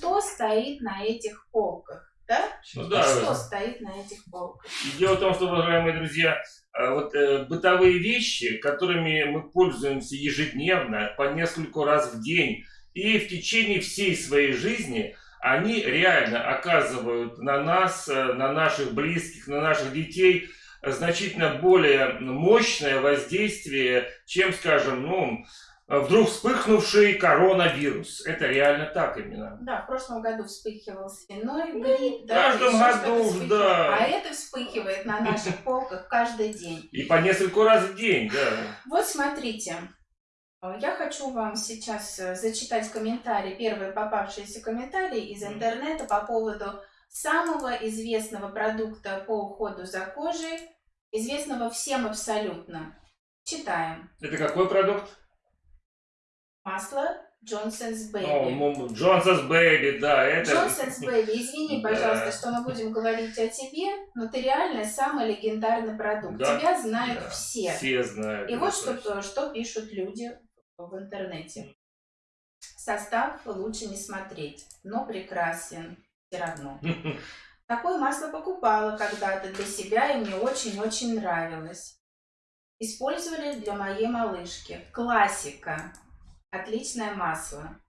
что стоит на этих полках. Да? Ну, да, что стоит на этих полках? Дело в том, что, уважаемые друзья, э, вот э, бытовые вещи, которыми мы пользуемся ежедневно, по несколько раз в день, и в течение всей своей жизни, они реально оказывают на нас, э, на наших близких, на наших детей значительно более мощное воздействие, чем, скажем, ну, вдруг вспыхнувший коронавирус. Это реально так именно. Да, в прошлом году вспыхивал свиной ну, грипп. В да, каждом году, да. А это вспыхивает на наших полках каждый день. И по несколько раз в день, да. Вот смотрите. Я хочу вам сейчас э, зачитать комментарии, первые попавшиеся комментарии из интернета по поводу самого известного продукта по уходу за кожей, известного всем абсолютно. Читаем. Это какой продукт? Масло Johnson's Baby. Johnson's Baby, да. Это... Johnson's Baby, извини, пожалуйста, да. что мы будем говорить о тебе, но ты реально самый легендарный продукт. Да. Тебя знают да. все. Все знают. И вот что, что пишут люди в интернете. Состав лучше не смотреть, но прекрасен все равно. Такое масло покупала когда-то для себя, и мне очень-очень нравилось. Использовали для моей малышки. Классика. Отличное масло.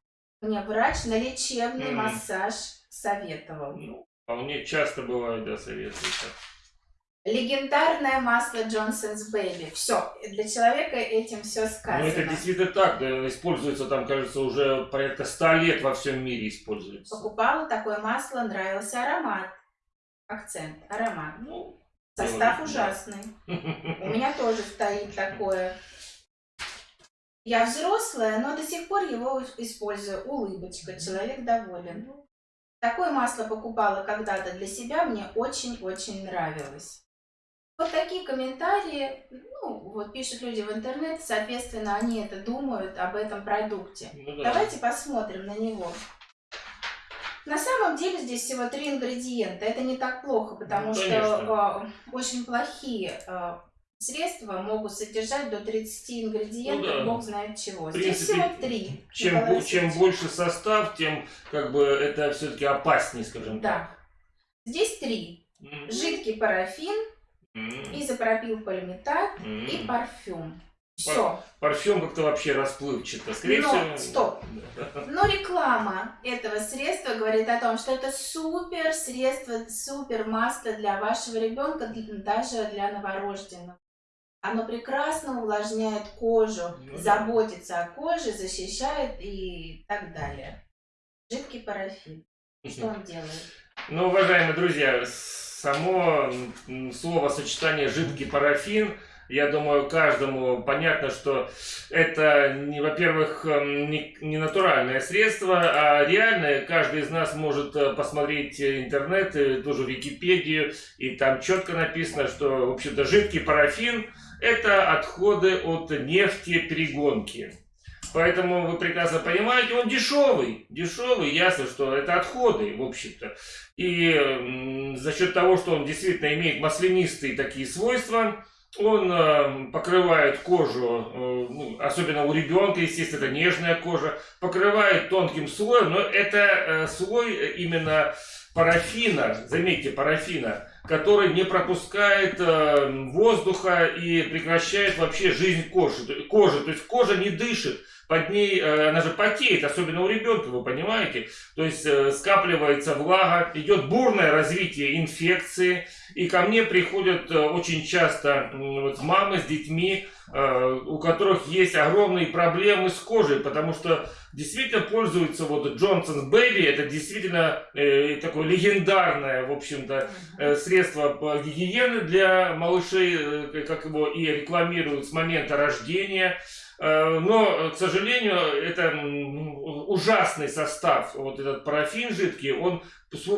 Мне врач на лечебный mm. массаж советовал. Ну, вполне часто бывает, да, советуют. Легендарное масло Johnson's Baby. Все, для человека этим все сказано. Ну, это действительно так, да, используется там, кажется, уже порядка ста лет во всем мире используется. Покупала такое масло, нравился аромат. Акцент, аромат. Ну, Состав делать, ужасный. У меня тоже стоит такое. Я взрослая, но до сих пор его использую. Улыбочка, человек доволен. Такое масло покупала когда-то для себя, мне очень-очень нравилось. Вот такие комментарии, ну, вот пишут люди в интернете, соответственно, они это думают об этом продукте. Ну, да. Давайте посмотрим на него. На самом деле здесь всего три ингредиента. Это не так плохо, потому ну, что э, очень плохие э, средства могут содержать до 30 ингредиентов, ну, да. бог знает чего. В Здесь принципе, всего три. Чем, чем больше состав, тем как бы это все-таки опаснее, скажем да. так. Здесь три. Mm-hmm. Жидкий парафин, mm-hmm. изопропилполиметат mm-hmm. и парфюм. Все. Парфюм как-то вообще расплывчато. Скорее Но, всего... стоп. Но реклама этого средства говорит о том, что это супер средство, супер масло для вашего ребенка, даже для новорожденного. Оно прекрасно увлажняет кожу, ну, заботится о коже, защищает и так далее. Жидкий парафин. Что он делает? Ну, уважаемые друзья, само слово сочетание жидкий парафин – я думаю, каждому понятно, что это, во-первых, эм, не, не натуральное средство, а реальное. Каждый из нас может э, посмотреть интернет, тоже Википедию, и там четко написано, что, в общем-то, жидкий парафин – это отходы от нефтеперегонки. Поэтому вы прекрасно понимаете, он дешевый. Дешевый, ясно, что это отходы, в общем-то. И за счет того, что он действительно имеет маслянистые такие свойства, он э, покрывает кожу, э, ну, особенно у ребенка, естественно, это нежная кожа, покрывает тонким слоем, но это э, слой именно парафина, заметьте, парафина, который не пропускает воздуха и прекращает вообще жизнь кожи. кожи. То есть кожа не дышит под ней, э, она же потеет, особенно у ребенка, вы понимаете. То есть э, скапливается влага, идет бурное развитие инфекции. И ко мне приходят э, очень часто вот, мамы с детьми, у которых есть огромные проблемы с кожей, потому что действительно пользуются вот Johnson's Baby, это действительно э, такое легендарное, в общем-то, э, средство гигиены для малышей, э, как его и рекламируют с момента рождения. Э, но, к сожалению, это ужасный состав, вот этот парафин жидкий, он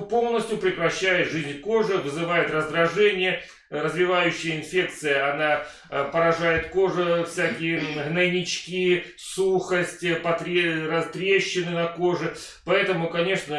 полностью прекращает жизнь кожи, вызывает раздражение, развивающая инфекция, она э, поражает кожу, всякие гнойнички, сухость, потре... трещины на коже. Поэтому, конечно,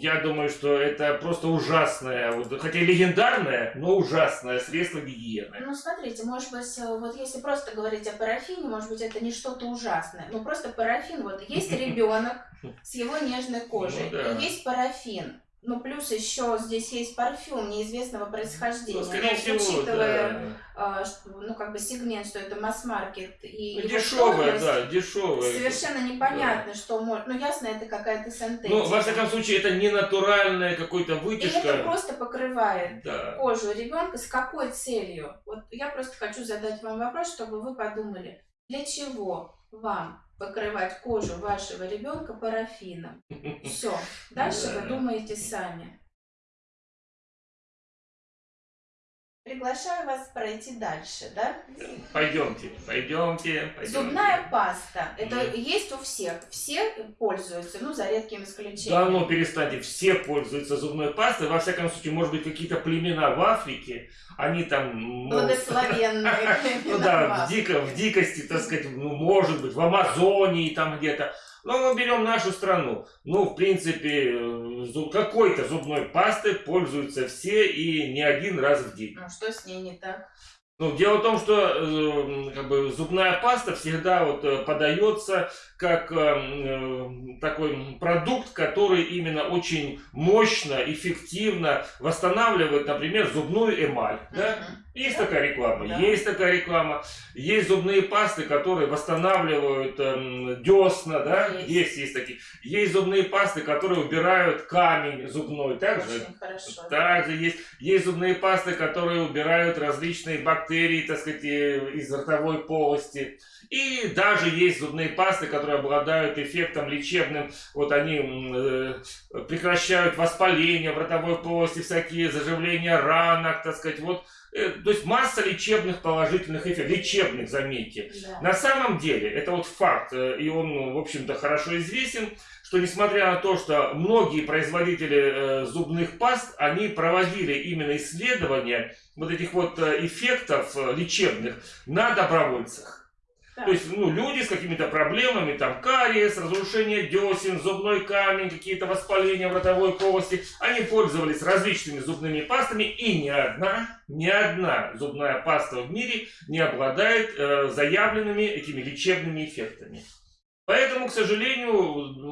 я думаю, что это просто ужасное, вот, хотя легендарное, но ужасное средство гигиены. Ну, смотрите, может быть, э, вот если просто говорить о парафине, может быть, это не что-то ужасное. Ну, просто парафин, вот есть ребенок с его нежной кожей, Ну да. и есть парафин. Ну, плюс еще здесь есть парфюм неизвестного происхождения. Ну, скорее Но всего, учитывая, да. а, что, ну, как бы сегмент, что это масс-маркет и Ну, Дешевое, да, дешевое. Совершенно непонятно, что может. Ну, ясно, это какая-то синтетика. Ну, во всяком случае, это не натуральная какой-то И это вытяжка. просто покрывает Да. кожу ребенка с какой целью? Вот я просто хочу задать вам вопрос, чтобы вы подумали, для чего вам покрывать кожу вашего ребенка парафином? Все. Дальше Да. вы думаете сами. Приглашаю вас пройти дальше, да? Пойдемте, пойдемте, пойдемте. Зубная паста. Это Мгм. есть у всех. Все пользуются, ну, за редким Да исключением. ну перестаньте, все пользуются зубной пастой. Во всяком случае, может быть, какие-то племена в Африке, они там... могут- Благословенные. Ну да, в дикости, так сказать, ну, может быть, в Амазонии там где-то. Но мы берем нашу страну. Ну, в принципе, э, какой-то зубной пастой пользуются все и не один раз в день. Ну, что с ней не так? Ну, дело в том, что э, как бы, зубная паста всегда вот, э, подается как э, э, такой продукт, который именно очень мощно, эффективно восстанавливает, например, зубную эмаль. Да? Есть Да. такая реклама, Да. есть такая реклама. Есть зубные пасты, которые восстанавливают эм, десна, да? Есть. Есть, есть такие. Есть зубные пасты, которые убирают камень зубной, также. Очень хорошо. Также есть, есть зубные пасты, которые убирают различные бактерии, так сказать, э, из ротовой полости. И даже есть зубные пасты, которые обладают эффектом лечебным. Вот они э, прекращают воспаление в ротовой полости, всякие заживления ранок, так сказать. Вот, то есть масса лечебных положительных эффектов. Лечебных, заметьте. Да. На самом деле, это вот факт, э, и он, ну, в общем-то, хорошо известен, что несмотря на то, что многие производители э, зубных паст, они проводили именно исследования вот этих вот э, эффектов э, лечебных на добровольцах. То есть, ну, люди с какими-то проблемами, там, кариес, разрушение десен, зубной камень, какие-то воспаления в ротовой полости, они пользовались различными зубными пастами, и ни одна, ни одна зубная паста в мире не обладает э, заявленными этими лечебными эффектами. Поэтому, к сожалению,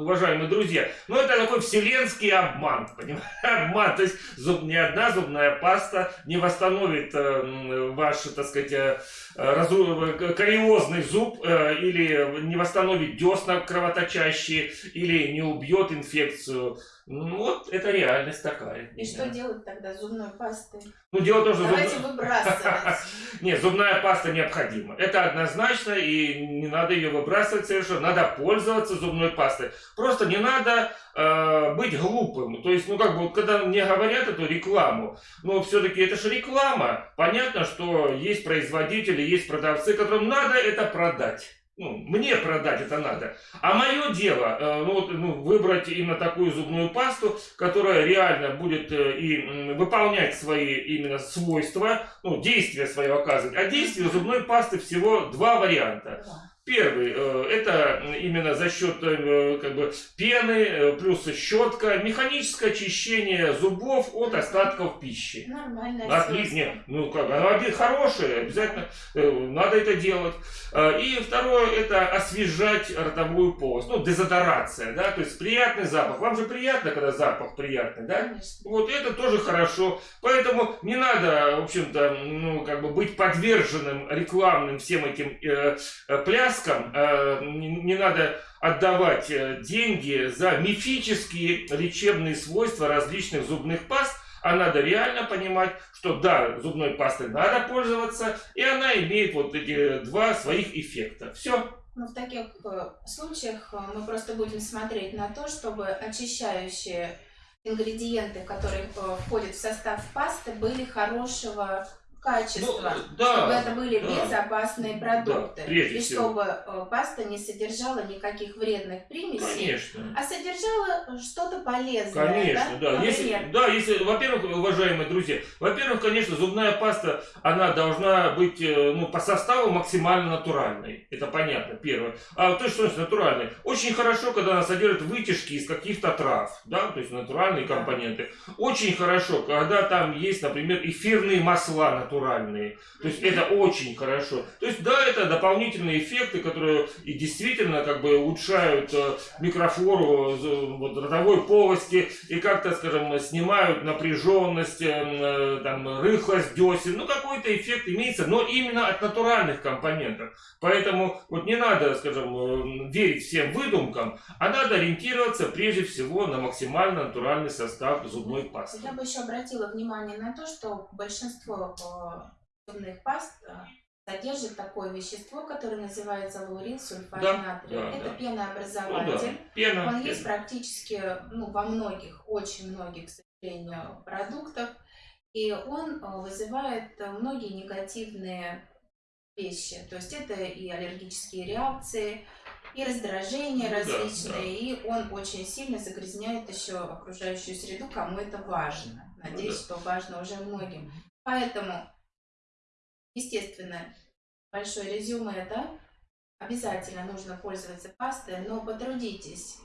уважаемые друзья, ну это такой вселенский обман, понимаете? Обман. То есть зуб, ни одна зубная паста не восстановит э, ваш, так сказать, э, разу- э, кариозный зуб э, или не восстановит десна кровоточащие или не убьет инфекцию. Ну, вот это реальность такая. И что делать тогда с зубной пастой? Ну, дело том, что зуб- Давайте выбрасывать. нет, зубная паста необходима. Это однозначно, и не надо ее выбрасывать совершенно. Надо пользоваться зубной пастой. Просто не надо э, быть глупым. То есть, ну как бы, вот, когда мне говорят эту рекламу, но все-таки это же реклама. Понятно, что есть производители, есть продавцы, которым надо это продать. Ну, мне продать это надо. А мое дело, э, ну, вот, ну, выбрать именно такую зубную пасту, которая реально будет э, и м, выполнять свои именно свойства, ну, действия свое оказывать. А действия зубной пасты всего два варианта. Первый э, это именно за счет э, как бы пены э, плюс щетка, механическое очищение зубов от остатков пищи. Нормальное Отлично. Ну как, оно один хорошее, обязательно надо это делать. И второе, это освежать ротовую полость. Ну, дезодорация, да, то есть приятный запах. Вам же приятно, когда запах приятный, да? Конечно. Вот это тоже хорошо. Поэтому не надо, в общем-то, ну, как бы быть подверженным рекламным всем этим э, пляскам. Э, не, надо отдавать э, деньги за мифические лечебные свойства различных зубных паст. А надо реально понимать, что да, зубной пастой надо пользоваться, и она имеет вот эти два своих эффекта. Все. Ну, в таких э, случаях мы просто будем смотреть на то, чтобы очищающие ингредиенты, которые входят в состав пасты, были хорошего качества, Ну, да, чтобы это были да. безопасные продукты. прежде и всего. чтобы э, паста не содержала никаких вредных примесей, Конечно. а содержала что-то полезное. Конечно, да. Если, Например, да, если, во-первых, уважаемые друзья, во-первых, конечно, зубная паста, она должна быть, э, ну, по составу максимально натуральной. Это понятно, первое. А то, что значит натуральной? Очень хорошо, когда она содержит вытяжки из каких-то трав, да, то есть натуральные Да. компоненты. Очень хорошо, когда там есть, например, эфирные масла натуральные. То есть это очень хорошо. То есть да, это дополнительные эффекты, которые и действительно как бы улучшают э, микрофлору э, вот, ротовой полости и как-то, скажем, снимают напряженность, э, там, рыхлость десен. Ну какой-то эффект имеется, но именно от натуральных компонентов. Поэтому вот не надо, скажем, верить всем выдумкам, а надо ориентироваться прежде всего на максимально натуральный состав зубной пасты. Я бы еще обратила внимание на то, что большинство зубных паст э, содержит такое вещество, которое называется лаурил сульфат Да, натрия. да, Это да. Ну да, пенообразователь. пена. Он есть пена. практически ну, во многих, очень многих, к сожалению, продуктах. И он э, вызывает многие негативные вещи. То есть это и аллергические реакции, и раздражения Ну да, различные, и он очень сильно загрязняет еще окружающую среду, кому это важно. Надеюсь, Ну да. что важно уже многим. Поэтому, естественно, большое резюме, да, обязательно нужно пользоваться пастой, но потрудитесь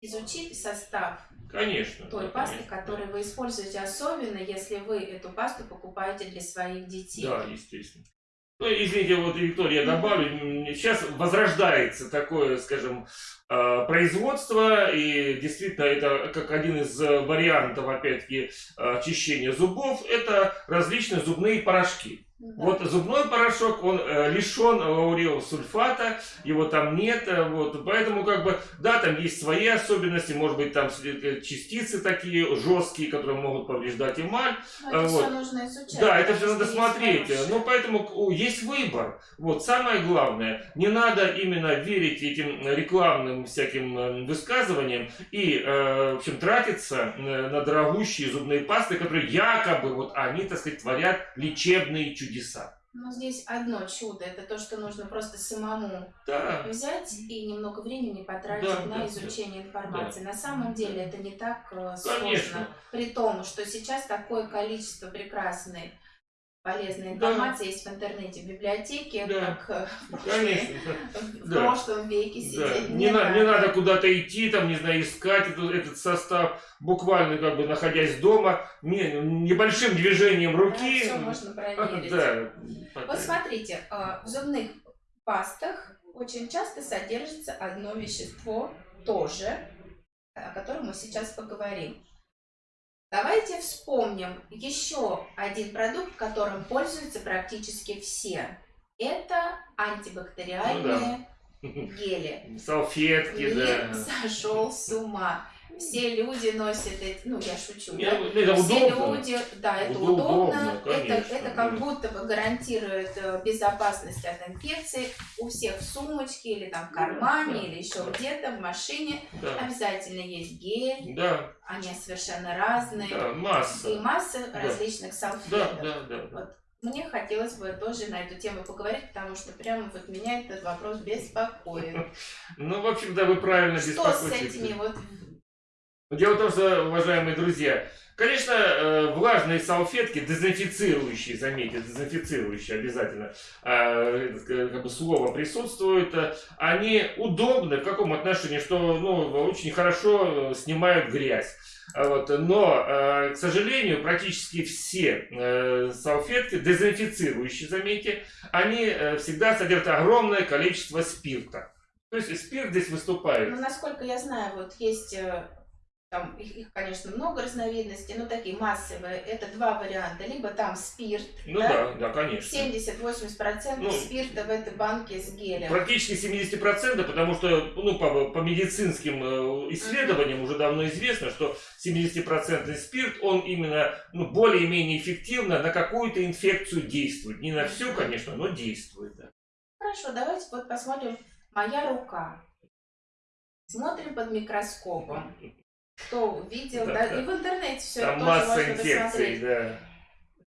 изучить состав Конечно. той да, пасты, конечно. которую вы используете, особенно если вы эту пасту покупаете для своих детей. Да, естественно. Ну, извините, вот, Виктория, я добавлю, сейчас возрождается такое, скажем, э, производство, и действительно это как один из э, вариантов, опять-таки, очищения зубов, это различные зубные порошки. Да. Вот зубной порошок, он э, лишен сульфата, его там нет, э, вот, поэтому как бы, да, там есть свои особенности, может быть, там э, частицы такие жесткие, которые могут повреждать эмаль, Но это а, вот. все нужно изучать. да, это все надо смотреть. хорошие. Ну, поэтому есть выбор. Вот самое главное, не надо именно верить этим рекламным всяким э, высказываниям и, э, в общем, тратиться э, на дорогущие зубные пасты, которые якобы, вот они, так сказать, творят лечебные чудеса. Но здесь одно чудо, это то, что нужно просто самому Да, взять и немного времени потратить Да, на да, изучение информации. На самом деле это не так э, Конечно. сложно, при том, что сейчас такое количество прекрасной полезной Да. информации есть в интернете, в библиотеке, Да. как э, в, конечно. да. в Да. прошлом веке Да, сидеть. Не, на- не надо куда-то идти, там, не знаю, искать этот, этот состав, буквально как бы находясь дома, не- небольшим движением руки. все можно проверить. Да. Вот смотрите, э, в зубных пастах очень часто содержится одно вещество тоже, о котором мы сейчас поговорим. Давайте вспомним еще один продукт, которым пользуются практически все. Это антибактериальные гели. Салфетки, Мир да. сошел с ума. Все люди носят эти, ну я шучу, Не, да? Это Все удобно. люди, да, это Удобно, удобно, это, конечно, это как да. будто бы гарантирует э, безопасность от инфекции. У всех в сумочке или там в кармане, да, или еще да. где-то в машине Да, обязательно есть гель, да, они совершенно разные. да, масса. И масса различных Да, салфеток. да, да. да. Вот. Мне хотелось бы тоже на эту тему поговорить, потому что прямо вот меня этот вопрос беспокоит. Ну, в общем, да, вы правильно Что с беспокоитесь. этими вот Дело в том, что, уважаемые друзья, конечно, э, влажные салфетки, дезинфицирующие, заметьте, дезинфицирующие обязательно, э, как бы слово присутствует, э, они удобны в каком отношении, что ну, очень хорошо снимают грязь. А Вот, но, к сожалению, практически все салфетки, дезинфицирующие, заметьте, они всегда содержат огромное количество спирта. То есть спирт здесь выступает. Ну, насколько я знаю, вот есть, там, их, их, конечно, много разновидностей, но такие массовые. Это два варианта. Либо там спирт, Ну да? да, да, конечно. 70-80% Ну, спирта в этой банке с гелем. Практически 70%, потому что ну, по, по медицинским э, исследованиям уже давно известно, что 70% спирт, он именно ну, более-менее эффективно на какую-то инфекцию действует. Не на всю, конечно, но действует. Да. Хорошо, давайте вот посмотрим. Моя рука. Смотрим под микроскопом. Кто видел, Да, да, да. и в интернете все Там тоже масса можно инфекций, посмотреть. да.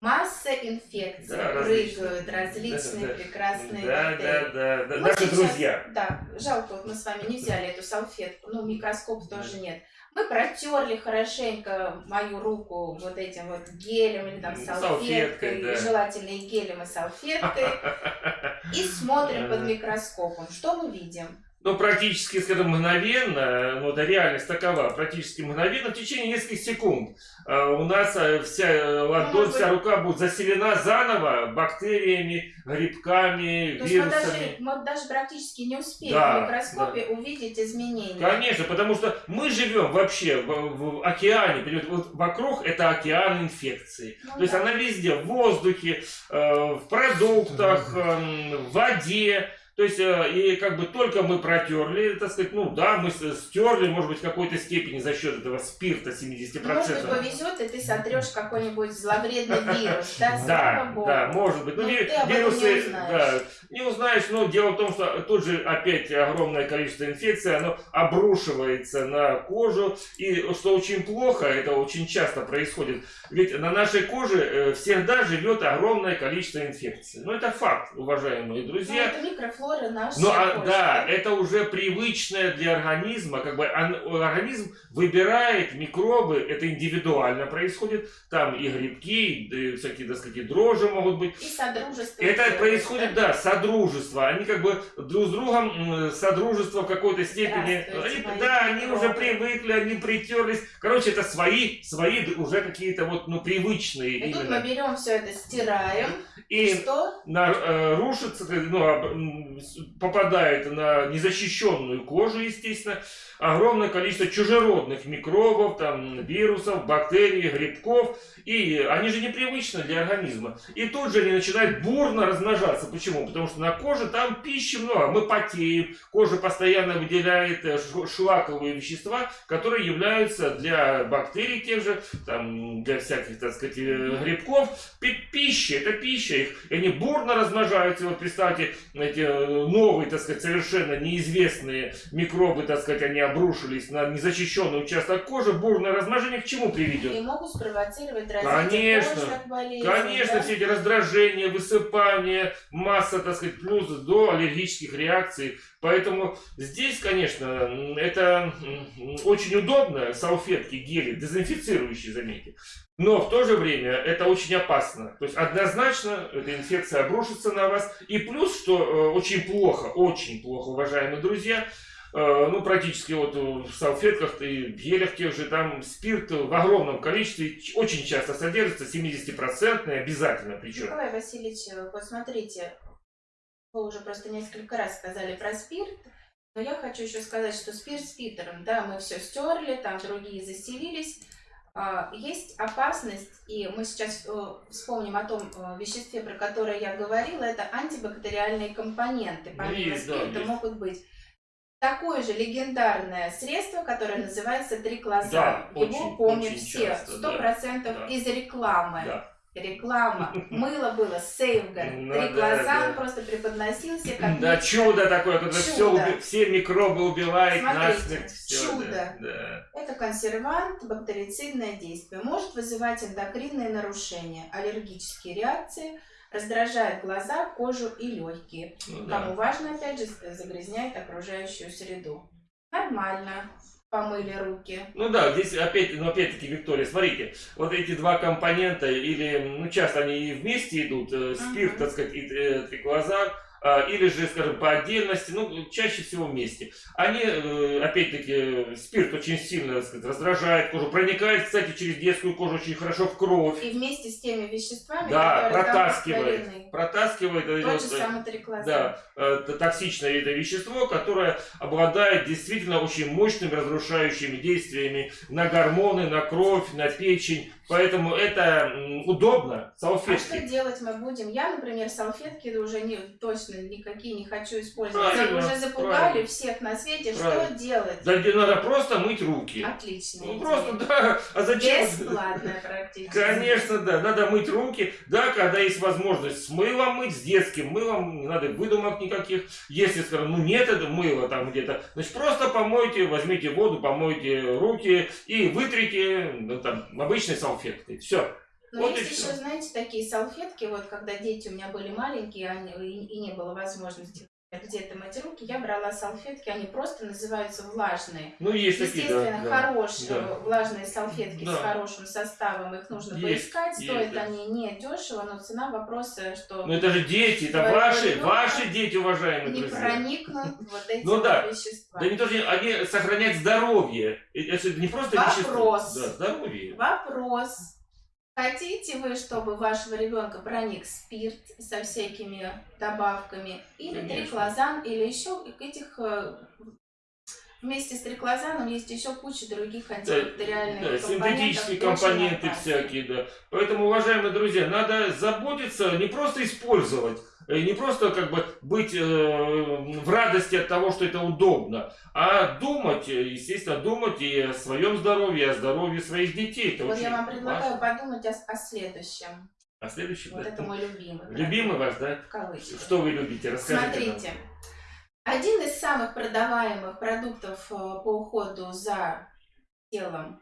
Масса инфекций Да, прыгают, различные. Да, да. прекрасные Да, бактерии. да, да, да. Мы Наши сейчас- друзья. Да, жалко, вот мы с вами не взяли эту салфетку, ну, микроскоп тоже нет. Мы протерли хорошенько мою руку вот этим вот гелем или там салфеткой, салфеткой, да. желательно и гелем, и салфеткой, и смотрим под микроскопом. Что мы видим? Ну, практически, скажем, мгновенно, ну, да, реальность такова, практически мгновенно, в течение нескольких секунд э, у нас э, вся э, ладонь, вся рука будет заселена заново бактериями, грибками, То есть мы даже, вирусами. мы даже практически не успеем Да, в микроскопе увидеть изменения. Конечно, потому что мы живем вообще в, в океане, понимаете, вот вокруг это океан инфекции. Ну То есть да. она везде, в воздухе, э, в продуктах, эм, в воде. То есть, э, и как бы только мы протерли, так сказать, ну да, мы стерли, может быть, в какой-то степени за счет этого спирта 70%. Может быть, повезет, и ты сотрешь какой-нибудь зловредный вирус, да, Да, да, может быть. Ну, Ну, вирусы, да, не узнаешь, но дело в том, что тут же опять огромное количество инфекций, оно обрушивается на кожу, и что очень плохо, это очень часто происходит, ведь на нашей коже э, всегда живет огромное количество инфекций. Ну, это факт, уважаемые Ну, друзья. это микрофлора наша Ну, а, кожи. да, это уже привычное для организма, как бы организм выбирает микробы, это индивидуально происходит, там и грибки, и всякие, так сказать, дрожжи могут быть. И содружество. Это происходит, да, содружество. Они как бы друг с другом содружество в какой-то степени. Они- мои да, они уже привыкли, они притерлись. Короче, это свои, свои уже какие-то вот, ну, привычные И тут именно. мы берем все это, стираем. И Что? на, э, рушится, ну, попадает на незащищенную кожу, естественно, огромное количество чужеродных микробов, там, вирусов, бактерий, грибков, и они же непривычны для организма. И тут же они начинают бурно размножаться. Почему? Потому что на коже там пищи много, мы потеем, кожа постоянно выделяет э, шлаковые вещества, которые являются для бактерий тех же, там, для всяких, так сказать, э, грибков, пи- пища, это пища их, и они бурно размножаются, вот представьте, эти э, новые, так сказать, совершенно неизвестные микробы, так сказать, они обрушились на незащищенный участок кожи, бурное размножение к чему приведет? И могут спровоцировать развитие Конечно, болезней. Конечно, да? все эти раздражения, высыпания, масса, так сказать, плюс до аллергических реакций. Поэтому здесь, конечно, это очень удобно, салфетки, гели, дезинфицирующие, заметьте. Но в то же время это очень опасно. То есть однозначно эта инфекция обрушится на вас. И плюс, что э, очень плохо, очень плохо, уважаемые друзья, ну, практически вот в салфетках и в гелях тех же, там спирт в огромном количестве очень часто содержится, 70% обязательно причем. Николай Васильевич, э, вот смотрите, вы уже просто несколько раз сказали про спирт, но я хочу еще сказать, что спирт спиртером, да, мы все стерли, там другие заселились. А, Есть опасность, и мы сейчас э, вспомним о том э, веществе, про которое я говорила, это антибактериальные компоненты. Помимо есть, да, спирта есть. могут быть такое же легендарное средство, которое называется триклозан. Да, Его очень, помнят очень все, сто процентов да. из рекламы. Да. Реклама. Мыло было Сейвгар. Ну Триклозан да, да. просто преподносился как Да, чудо такое, когда все, Чудо. все микробы убивает Смотрите, насмерть. всё, чудо. Да, да. Это консервант, бактерицидное действие. Может вызывать эндокринные нарушения, аллергические реакции, раздражает глаза, кожу и легкие. Ну, да. Кому важно, опять же, загрязняет окружающую среду. Нормально. Помыли руки. Ну да, здесь опять, ну опять-таки, Виктория, смотрите, вот эти два компонента, или, ну часто они и вместе идут, э, спирт, Мгм. так сказать, и э, триклозан, а, или же, скажем, по отдельности, ну, чаще всего вместе. Они, э, опять-таки, спирт очень сильно, сказать, раздражает кожу, проникает, кстати, через детскую кожу очень хорошо в кровь, И вместе с теми веществами, Да, которые там протаскивает. растворены. протаскивает э, Тот вот, же э, самый. Да, э, токсичное это вещество, которое обладает действительно очень мощными разрушающими действиями на гормоны, на кровь, на печень. Поэтому это удобно, А что салфетки. делать мы будем? Я, например, салфетки уже не, точно никакие не хочу использовать. Правильно, Уже запугали правильно. всех на свете. Правильно. Что делать? Да, где надо просто мыть руки. Отлично. Ну просто да, а зачем? Бесплатная практически. Конечно, да, надо мыть руки, да, когда есть возможность с мылом мыть, с детским мылом, не надо выдумок никаких. Если, скажем, ну нет этого мыла там где-то, значит просто помойте, возьмите воду, помойте руки и вытрите ну, там, обычной салфеткой. Все. Но Вот есть еще, знаете, такие салфетки, вот когда дети у меня были маленькие, они, и, и не было возможности где-то мыть руки, я брала салфетки, они просто называются влажные. Ну, есть такие, Естественно, да. да. хорошие да. влажные салфетки Да. с хорошим составом, их нужно Есть, поискать, есть, стоят да. они не дешево, но цена вопроса, что Ну, это же дети, это ваши, ваши дети, уважаемые не друзья. проникнут вот эти Ну вот да. вещества. Да не то, что они сохранять здоровье. И Это не просто. Вопрос. Да, здоровье. Вопрос. Хотите вы, чтобы вашего ребенка проник спирт со всякими добавками, или Конечно. триклозан, или еще этих э, вместе с триклозаном есть еще куча других антибактериальных Да, компонентов, синтетические компоненты всякие, да. Поэтому, уважаемые друзья, надо заботиться, не просто использовать, не просто как бы быть э, в радости от того, что это удобно, а думать, э, естественно, думать и о своем здоровье, и о здоровье своих детей. Это Вот я вам предлагаю важно. подумать о, о следующем. А следующий, Вот да. это мой любимый. Любимый ваш, да? В кавычках. Что вы любите? Расскажите. нам. Смотрите, один из самых продаваемых продуктов э, по уходу за телом,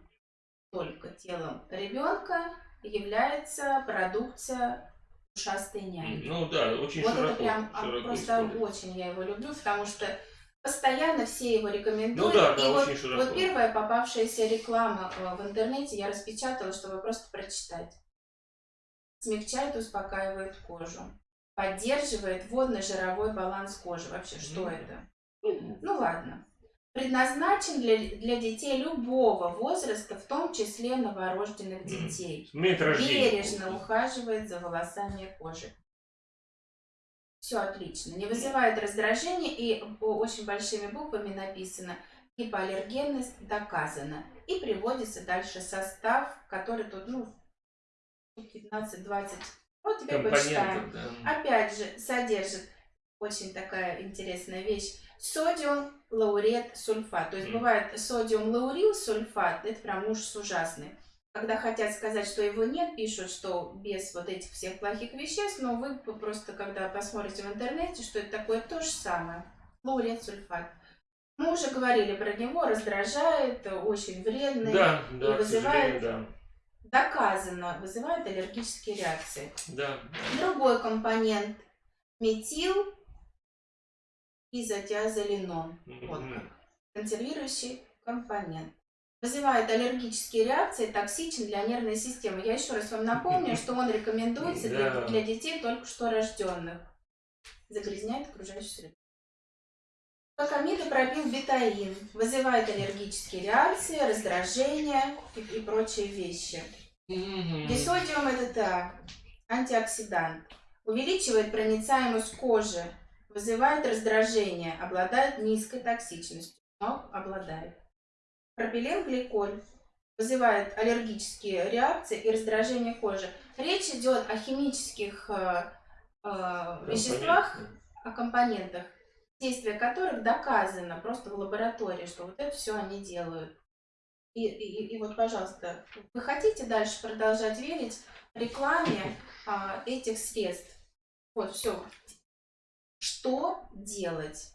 только телом ребенка, является продукция ушастой няни. Ну да, очень вот широко. это прям а, широко просто используют. очень я его люблю, потому что постоянно все его рекомендуют. Ну да, да, и вот, очень широко. вот первая попавшаяся реклама э, в интернете я распечатала, чтобы просто прочитать. Смягчает, успокаивает кожу. Поддерживает водно-жировой баланс кожи. Вообще, что Мгм. это? Ну, Ну ладно. Предназначен для, для детей любого возраста, в том числе новорожденных детей. Рождения. Бережно ухаживает за волосами и кожей. Все отлично. Не вызывает раздражения и очень большими буквами написано гипоаллергенность доказана. И приводится дальше состав, который тут, ну, 15-20. Вот теперь почитаем. Да. Опять же, содержит очень такая интересная вещь. Содиум лаурет сульфат. То есть бывает содиум лаурил сульфат, это прям ужас ужасный. Когда хотят сказать, что его нет, пишут, что без вот этих всех плохих веществ, но вы просто, когда посмотрите в интернете, что это такое, то же самое. Лаурет сульфат. Мы уже говорили про него, раздражает, очень вредный, Да, да, к вызывает- сожалению, доказано, вызывает аллергические реакции. да. Да. Другой компонент метил изотиазолинон. Вот Мгм. как. Консервирующий компонент. Вызывает аллергические реакции, токсичен для нервной системы. Я еще раз вам напомню, что он рекомендуется для, для детей только что рожденных. Загрязняет окружающую среду. Как амидопропилбетаин. Вызывает аллергические реакции, раздражение и, и прочие вещи. Дисодиум ДТА, антиоксидант, увеличивает проницаемость кожи, вызывает раздражение, обладает низкой токсичностью, но обладает. Пропиленгликоль вызывает аллергические реакции и раздражение кожи. Речь идет о химических э, э, веществах, о компонентах, действие которых доказано просто в лаборатории, что вот это все они делают. И, и, и вот, пожалуйста, вы хотите дальше продолжать верить рекламе а, этих средств? Вот, все. Что делать?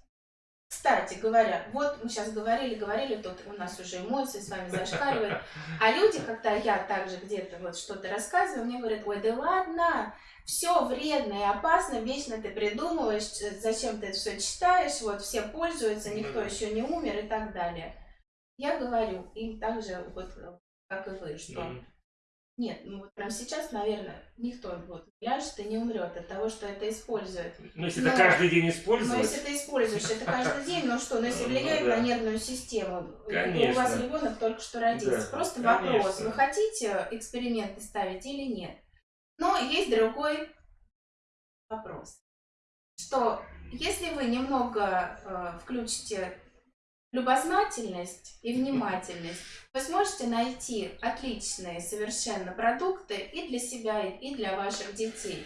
Кстати говоря, вот мы сейчас говорили, говорили, тут у нас уже эмоции с вами зашкаливают. А люди, когда я также где-то вот что-то рассказываю, мне говорят, ой, да ладно, все вредно и опасно, вечно ты придумываешь, э, зачем ты это все читаешь, вот все пользуются, никто Мгм. еще не умер и так далее. Я говорю им также, вот, э, как и вы, что Мгм. Нет, ну вот прямо сейчас, наверное, никто вот ляжет и не умрет от того, что это использует. Ну, если Но- это каждый день Но использовать, если ты используешь это каждый день, ну что, ну если Ну, влияет да. на нервную систему, у вас ребенок только что родился. Да, Просто конечно. вопрос, вы хотите эксперименты ставить или нет? Но есть другой вопрос, что если вы немного э, включите любознательность и внимательность, вы сможете найти отличные совершенно продукты и для себя, и для ваших детей.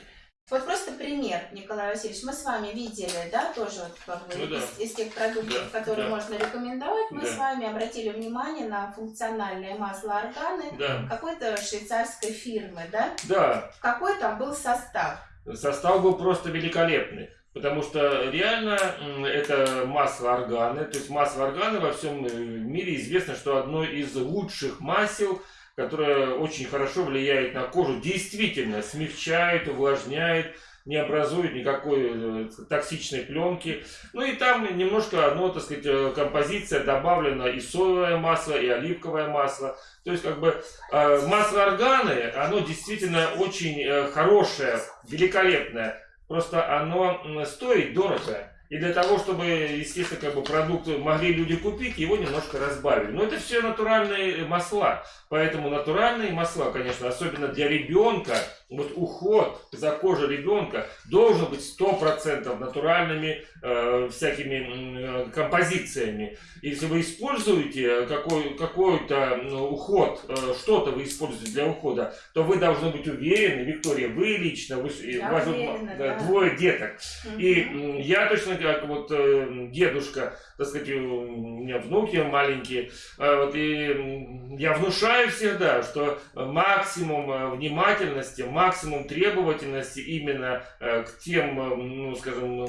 Вот просто пример, Николай Васильевич, мы с вами видели, да, тоже вот как бы Ну да. из, из тех продуктов, Да, которые да. можно рекомендовать, мы Да. с вами обратили внимание на функциональное масло органы да, какой-то швейцарской фирмы, да? да, Какой там был состав? состав был просто великолепный. Потому что реально это масло органы. То есть масло органы во всем э, мире известно, что одно из лучших масел которая очень хорошо влияет на кожу, действительно смягчает, увлажняет, не образует никакой э, токсичной пленки. Ну и там немножко, оно, так сказать, э, композиция добавлена и соевое масло, и оливковое масло. То есть, как бы, масло органы, оно действительно очень хорошее, великолепное. Просто оно стоит дорого. И для того, чтобы, естественно, как бы продукт могли люди купить, его немножко разбавили. Но это все натуральные масла. Поэтому натуральные масла, конечно, особенно для ребенка, вот уход за кожей ребенка должен быть 100% натуральными э, всякими э, композициями. Если вы используете какой, какой-то ну, уход, э, что-то вы используете для ухода, то вы должны быть уверены, Виктория, вы лично, вы, Я у вас уверена, да. двое деток. Мгм. И я точно как вот э, дедушка, так сказать, у меня внуки маленькие, э, вот, и я внушаю всегда, что максимум э, внимательности, максимум требовательности именно к тем, ну, скажем,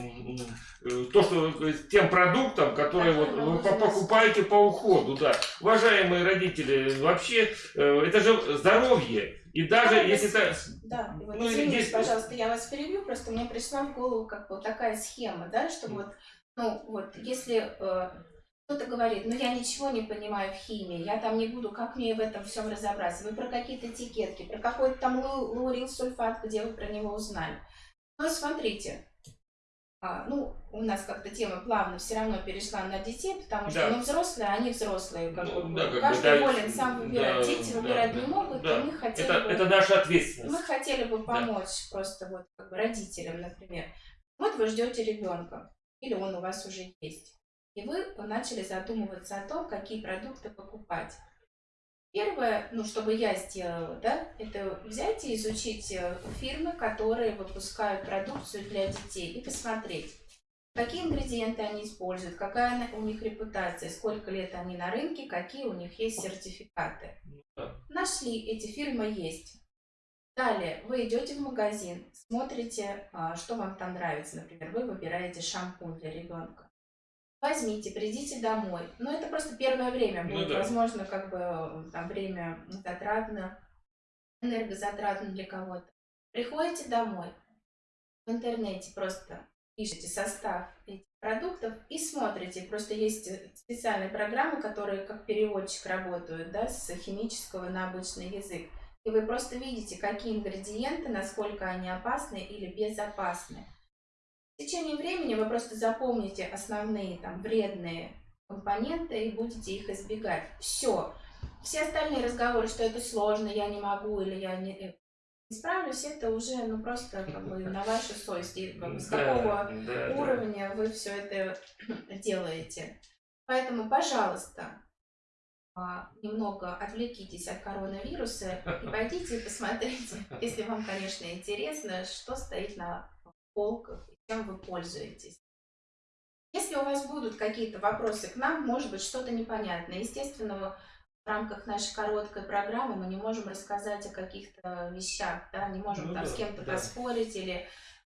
то, что тем продуктам, которые вот вы по- покупаете по уходу, да. Уважаемые родители, вообще это же здоровье. И даже Да, если это. Да, и вот Ну, извините, есть- пожалуйста, я вас перебью, просто мне пришла в голову как бы такая схема, да, что вот, ну вот, если э, кто-то говорит, ну я ничего не понимаю в химии, я там не буду, как мне в этом всем разобраться, вы про какие-то этикетки, про какой-то там лаурил сульфат, где вы про него узнали. Ну смотрите, а, ну, у нас как-то тема плавно все равно перешла на детей, потому что, Да. ну, взрослые, они взрослые, как Ну, бы, да, как бы, каждый да, волен сам выбирать. да, Дети да, выбирать да, не могут, да. и мы хотели Это, бы... это наша Мы ответственность. хотели бы помочь просто вот как бы родителям, например. Вот вы ждете ребенка, или он у вас уже есть. И вы начали задумываться о том, какие продукты покупать. Первое, ну, чтобы я сделала, да, это взять и изучить э, фирмы, которые выпускают продукцию для детей, и посмотреть, какие ингредиенты они используют, какая у них репутация, сколько лет они на рынке, какие у них есть сертификаты. Нашли, эти фирмы есть. Далее, вы идете в магазин, смотрите, а, что вам там нравится. Например, вы выбираете шампунь для ребенка. Возьмите, придите домой. Но это просто первое время Ну будет, да. возможно, как бы э, там время затратно, энергозатратно для кого-то. Приходите домой, в интернете просто пишите состав этих продуктов и смотрите. Просто есть э, специальные программы, которые как переводчик работают, да, с химического на обычный язык. И вы просто видите, какие ингредиенты, насколько они опасны или безопасны. В течение времени вы просто запомните основные там вредные компоненты и будете их избегать. Все. Все остальные разговоры, что это сложно, я не могу или я не, э, справлюсь, это уже ну просто как бы на вашу совесть. И, как бы, с какого да, да. уровня вы все это делаете. Поэтому, пожалуйста, а, немного отвлекитесь от коронавируса и пойдите и посмотрите, если вам, конечно, интересно, что стоит на полках чем вы пользуетесь. Если у вас будут какие-то вопросы к нам, может быть, что-то непонятное, естественно, в рамках нашей короткой программы мы не можем рассказать о каких-то вещах, да, не можем Ну там да, с кем-то да. поспорить или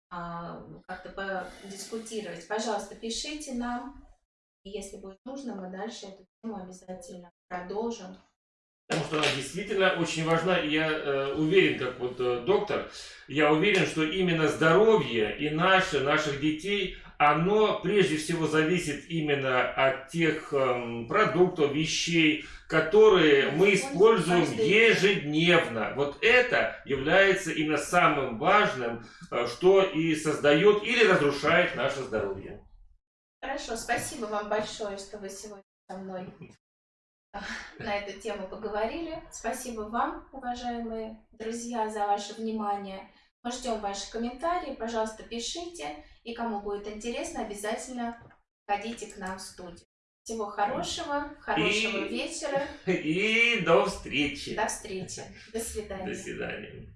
а, как-то подискутировать. Пожалуйста, пишите нам, и если будет нужно, мы дальше эту тему обязательно продолжим. Потому что она действительно очень важна, и я э, уверен, как вот э, доктор, я уверен, что именно здоровье и наше, наших детей, оно прежде всего зависит именно от тех эм, продуктов, вещей, которые мы используем ежедневно. Вот это является именно самым важным, э, что и создает или разрушает наше здоровье. Хорошо, спасибо вам большое, что вы сегодня со мной на эту тему поговорили. Спасибо вам, уважаемые друзья, за ваше внимание. Мы ждем ваши комментарии. Пожалуйста, пишите. И кому будет интересно, обязательно ходите к нам в студию. Всего хорошего, хорошего И- вечера. И до встречи. До встречи. До свидания. До свидания.